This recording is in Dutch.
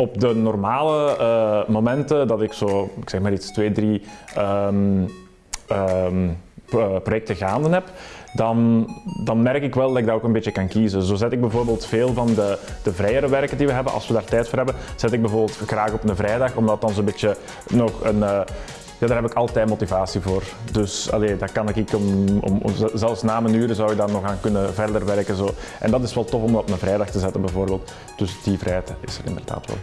op de normale eh, momenten dat ik zo, ik zeg maar iets, twee, drie ehm, ehm, pro- projecten gaande heb, dan, dan merk ik wel dat ik dat ook een beetje kan kiezen. Zo zet ik bijvoorbeeld veel van de, de vrijere werken die we hebben, als we daar tijd voor hebben, zet ik bijvoorbeeld graag op een vrijdag, omdat dan zo'n beetje nog een... ja, daar heb ik altijd motivatie voor. Dus allee, dat kan ik om, om, zelfs na mijn uren zou ik daar nog aan kunnen verder werken. Zo. En dat is wel tof om dat op een vrijdag te zetten bijvoorbeeld. Dus die vrijheid is er inderdaad wel.